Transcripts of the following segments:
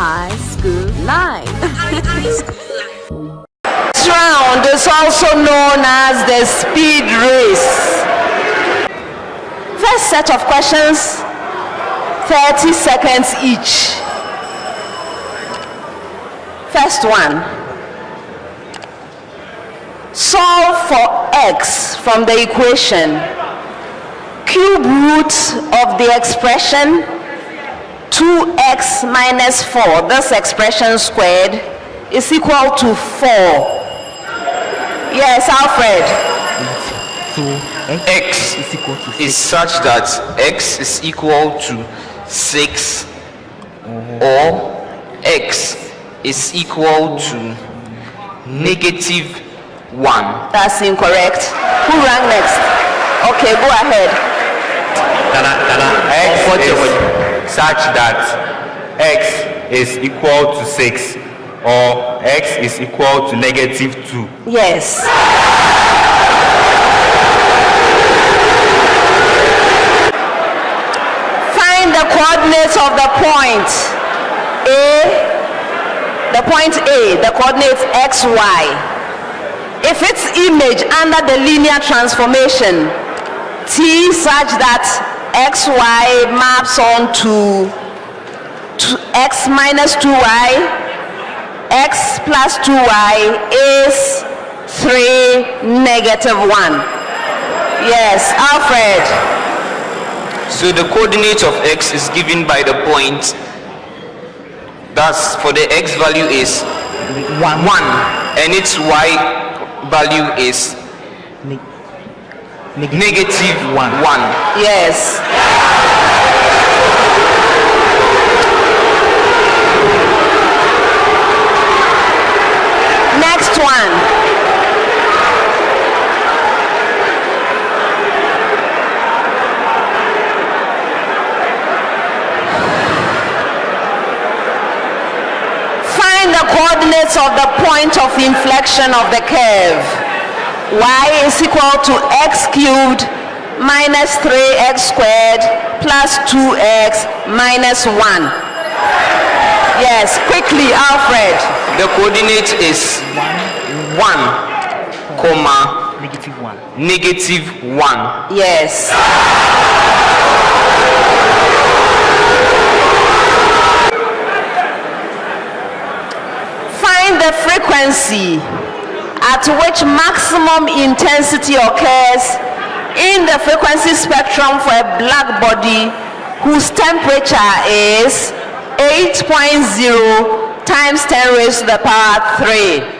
High School life. This round is also known as the speed race. First set of questions, 30 seconds each. First one. Solve for x from the equation. Cube root of the expression 2x minus 4, this expression squared, is equal to 4. Yes, Alfred. So x is equal to is 6. such that x is equal to 6 or x is equal to negative 1. That's incorrect. Who rang next? Okay, go ahead. Nana, Nana, x is such that x is equal to 6 or x is equal to negative 2. Yes. Find the coordinates of the point A, the point A, the coordinates x, y. If its image under the linear transformation T such that x, y maps onto to x minus 2y, x plus 2y is 3 negative 1. Yes, Alfred. So the coordinate of x is given by the point. Thus, for the x value is 1 and its y value is Ne- negative 1. Yes. Next one. Find the coordinates of the point of inflection of the curve. Y is equal to x cubed minus 3x squared plus 2x minus 1. Yes, quickly, Alfred. The coordinate is 1, comma, Negative 1. negative 1. Yes. Find the frequency at which maximum intensity occurs in the frequency spectrum for a black body whose temperature is 8.0 times 10 raised to the power 3.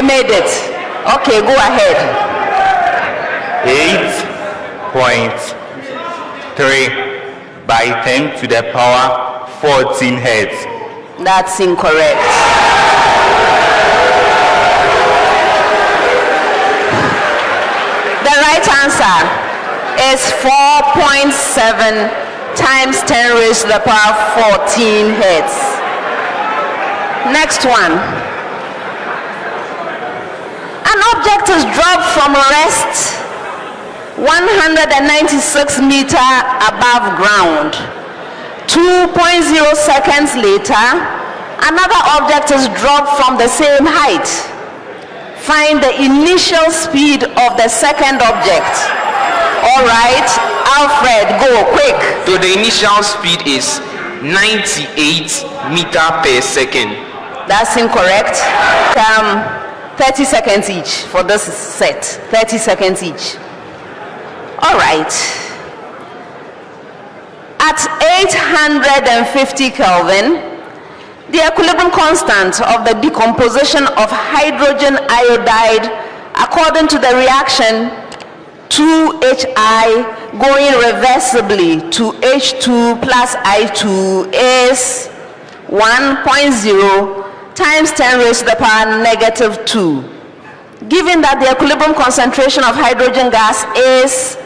They made it. Okay, go ahead. 8.3 by 10 to the power 14 hertz. That's incorrect. The right answer is 4.7 times 10 raised to the power 14 hertz. Next one. Object is dropped from rest 196 meter above ground. 2.0 seconds later, another object is dropped from the same height. Find the initial speed of the second object. All right, Alfred, go quick. So the initial speed is 98 meter per second. That's incorrect. Um, 30 seconds each for this set. 30 seconds each. All right. At 850 Kelvin, the equilibrium constant of the decomposition of hydrogen iodide according to the reaction 2HI going reversibly to H2 plus I2 is 1.0 times 10 raised to the power negative 2. Given that the equilibrium concentration of hydrogen gas is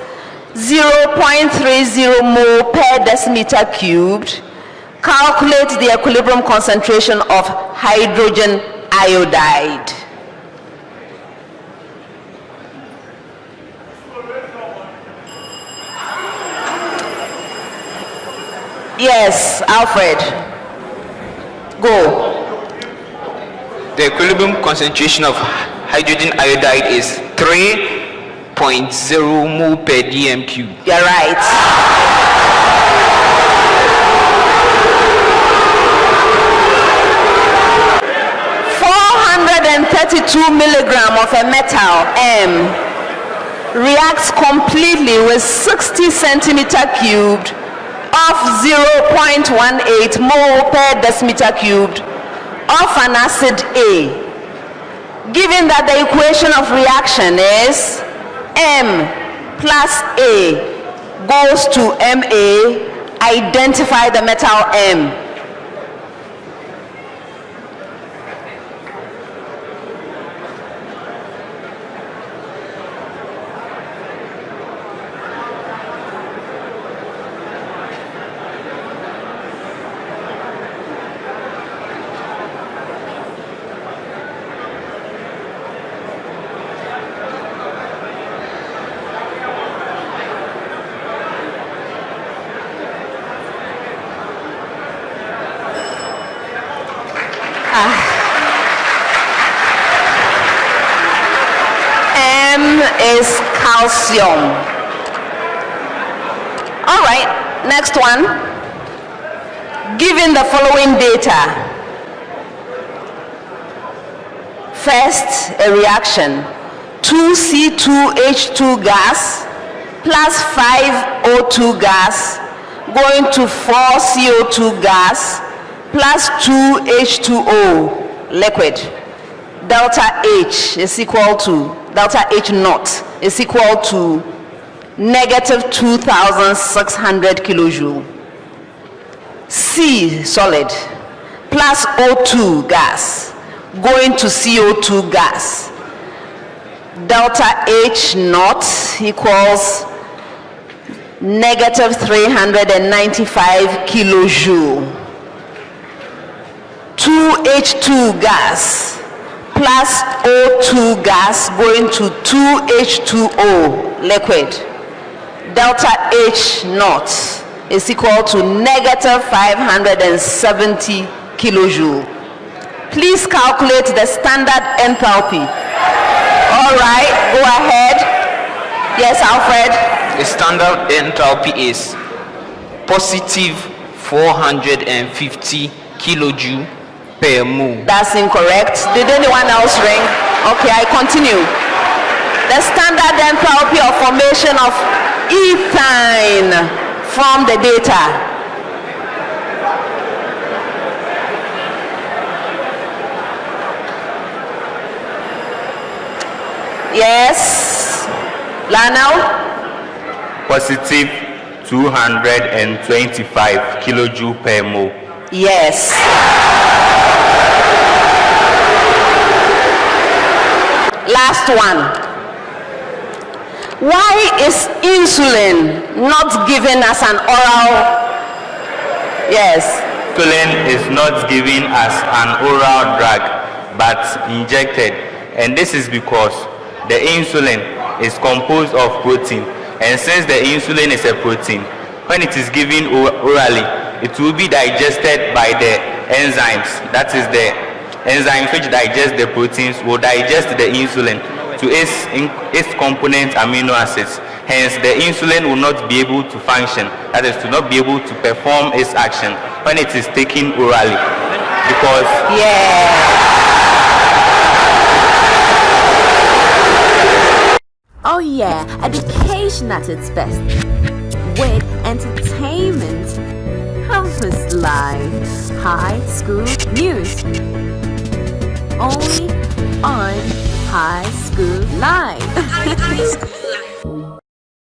0.30 mole per decimeter cubed, calculate the equilibrium concentration of hydrogen iodide. Yes, Alfred. Go. The equilibrium concentration of hydrogen iodide is 3.0 mole per dm cube. You're right. Four hundred and thirty-two milligram of a metal M reacts completely with sixty centimeter cubed of zero point one eight mole per decimeter cubed of an acid A. Given that the equation of reaction is M plus A goes to MA, identify the metal M. M is calcium. All right, next one. Given the following data, first a reaction 2C2H2 gas plus 5O2 gas going to 4CO2 gas plus 2H2O liquid delta H is equal to, delta H naught is equal to negative 2,600 kilojoule. C solid plus O2 gas going to CO2 gas. Delta H naught equals negative 395 kilojoule. 2H2 gas plus O2 gas going to 2H2O liquid. Delta H naught is equal to negative 570 kilojoule. Please calculate the standard enthalpy. All right, go ahead. Yes, Alfred. The standard enthalpy is positive 450 kilojoule per. That's incorrect. Did anyone else ring? Okay, I continue. The standard enthalpy of formation of ethyne from the data. Yes. Lionel? Positive 225 kilojoule per mole. Yes. Last one. Why is insulin not given as an oral? Yes. Insulin is not given as an oral drug but injected and this is because the insulin is composed of protein and since the insulin is a protein when it is given orally it will be digested by the enzymes that is the enzymes which digest the proteins will digest the insulin to its in, its component amino acids hence the insulin will not be able to function that is to not be able to perform its action when it is taken orally because Yeah. Oh yeah, education at its best. With entertainment. Campus life, High School News. Only on High School Live.